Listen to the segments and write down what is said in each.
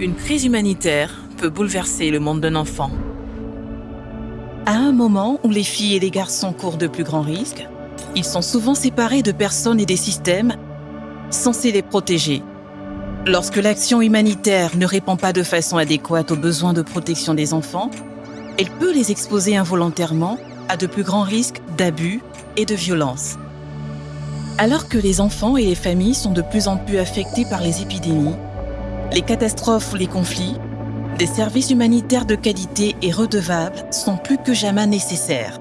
Une crise humanitaire peut bouleverser le monde d'un enfant. À un moment où les filles et les garçons courent de plus grands risques, ils sont souvent séparés de personnes et des systèmes censés les protéger. Lorsque l'action humanitaire ne répond pas de façon adéquate aux besoins de protection des enfants, elle peut les exposer involontairement à de plus grands risques d'abus et de violence. Alors que les enfants et les familles sont de plus en plus affectés par les épidémies, les catastrophes ou les conflits, des services humanitaires de qualité et redevables sont plus que jamais nécessaires.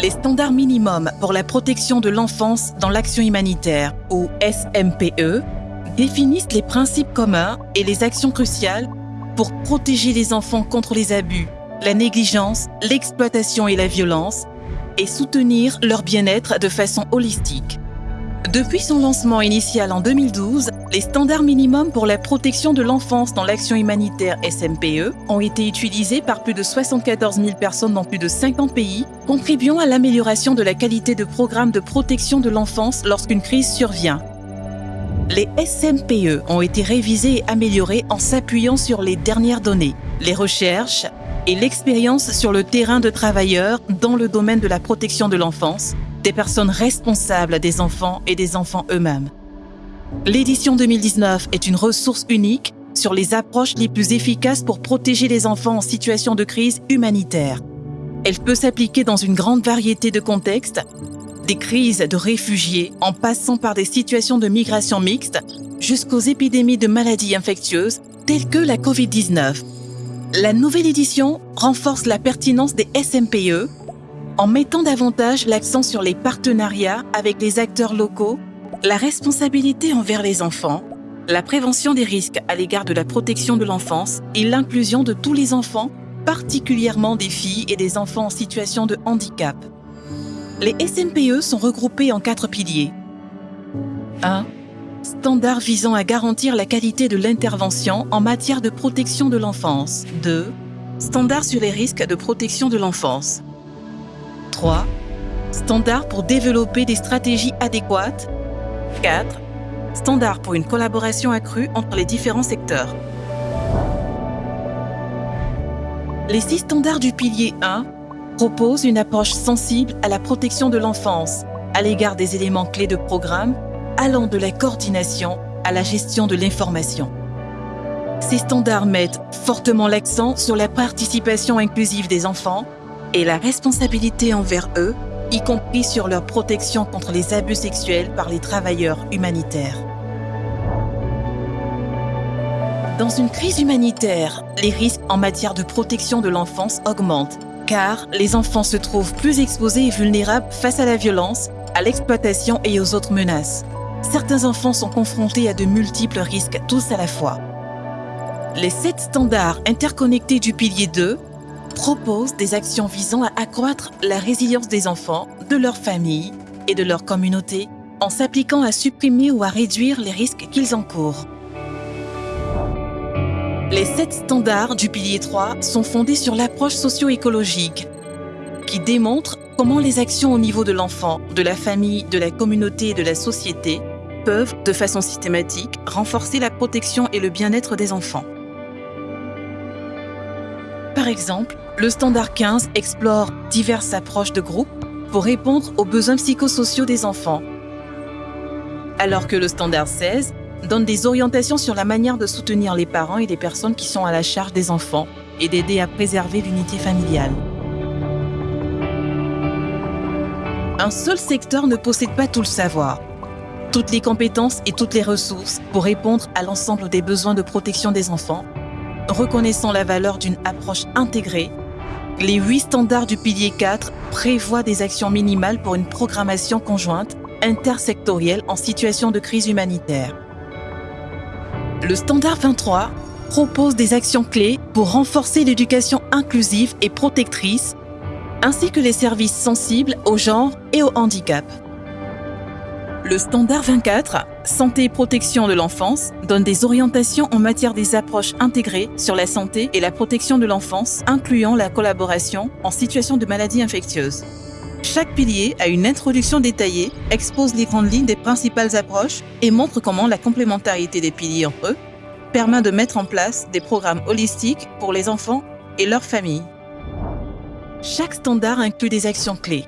Les standards minimums pour la protection de l'enfance dans l'action humanitaire, ou SMPE, définissent les principes communs et les actions cruciales pour protéger les enfants contre les abus, la négligence, l'exploitation et la violence, et soutenir leur bien-être de façon holistique. Depuis son lancement initial en 2012, les standards minimums pour la protection de l'enfance dans l'action humanitaire SMPE ont été utilisés par plus de 74 000 personnes dans plus de 50 pays, contribuant à l'amélioration de la qualité de programmes de protection de l'enfance lorsqu'une crise survient. Les SMPE ont été révisés et améliorés en s'appuyant sur les dernières données, les recherches et l'expérience sur le terrain de travailleurs dans le domaine de la protection de l'enfance, des personnes responsables des enfants et des enfants eux-mêmes. L'édition 2019 est une ressource unique sur les approches les plus efficaces pour protéger les enfants en situation de crise humanitaire. Elle peut s'appliquer dans une grande variété de contextes, des crises de réfugiés en passant par des situations de migration mixte jusqu'aux épidémies de maladies infectieuses telles que la COVID-19. La nouvelle édition renforce la pertinence des SMPE en mettant davantage l'accent sur les partenariats avec les acteurs locaux, la responsabilité envers les enfants, la prévention des risques à l'égard de la protection de l'enfance et l'inclusion de tous les enfants, particulièrement des filles et des enfants en situation de handicap. Les SMPE sont regroupés en quatre piliers. 1. Standards visant à garantir la qualité de l'intervention en matière de protection de l'enfance. 2. Standards sur les risques de protection de l'enfance. 3. Standards pour développer des stratégies adéquates. 4. Standards pour une collaboration accrue entre les différents secteurs. Les six standards du pilier 1 proposent une approche sensible à la protection de l'enfance à l'égard des éléments clés de programme allant de la coordination à la gestion de l'information. Ces standards mettent fortement l'accent sur la participation inclusive des enfants et la responsabilité envers eux, y compris sur leur protection contre les abus sexuels par les travailleurs humanitaires. Dans une crise humanitaire, les risques en matière de protection de l'enfance augmentent, car les enfants se trouvent plus exposés et vulnérables face à la violence, à l'exploitation et aux autres menaces. Certains enfants sont confrontés à de multiples risques tous à la fois. Les sept standards interconnectés du pilier 2 propose des actions visant à accroître la résilience des enfants, de leur famille et de leur communauté en s'appliquant à supprimer ou à réduire les risques qu'ils encourent. Les sept standards du pilier 3 sont fondés sur l'approche socio-écologique qui démontre comment les actions au niveau de l'enfant, de la famille, de la communauté et de la société peuvent, de façon systématique, renforcer la protection et le bien-être des enfants. Par exemple, le standard 15 explore diverses approches de groupe pour répondre aux besoins psychosociaux des enfants, alors que le standard 16 donne des orientations sur la manière de soutenir les parents et les personnes qui sont à la charge des enfants et d'aider à préserver l'unité familiale. Un seul secteur ne possède pas tout le savoir, toutes les compétences et toutes les ressources pour répondre à l'ensemble des besoins de protection des enfants, reconnaissant la valeur d'une approche intégrée les huit standards du pilier 4 prévoient des actions minimales pour une programmation conjointe intersectorielle en situation de crise humanitaire. Le standard 23 propose des actions clés pour renforcer l'éducation inclusive et protectrice, ainsi que les services sensibles au genre et au handicap. Le standard 24, Santé et protection de l'enfance, donne des orientations en matière des approches intégrées sur la santé et la protection de l'enfance, incluant la collaboration en situation de maladie infectieuse. Chaque pilier a une introduction détaillée, expose les grandes lignes des principales approches et montre comment la complémentarité des piliers entre eux permet de mettre en place des programmes holistiques pour les enfants et leurs familles. Chaque standard inclut des actions clés,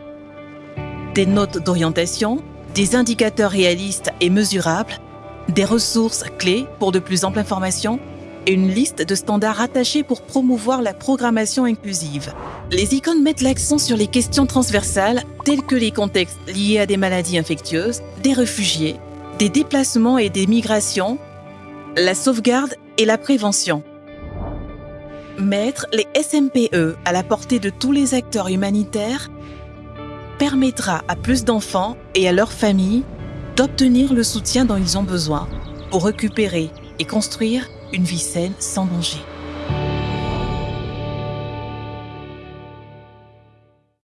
des notes d'orientation, des indicateurs réalistes et mesurables, des ressources clés pour de plus amples informations et une liste de standards attachés pour promouvoir la programmation inclusive. Les icônes mettent l'accent sur les questions transversales telles que les contextes liés à des maladies infectieuses, des réfugiés, des déplacements et des migrations, la sauvegarde et la prévention. Mettre les SMPE à la portée de tous les acteurs humanitaires permettra à plus d'enfants et à leurs familles d'obtenir le soutien dont ils ont besoin pour récupérer et construire une vie saine sans danger.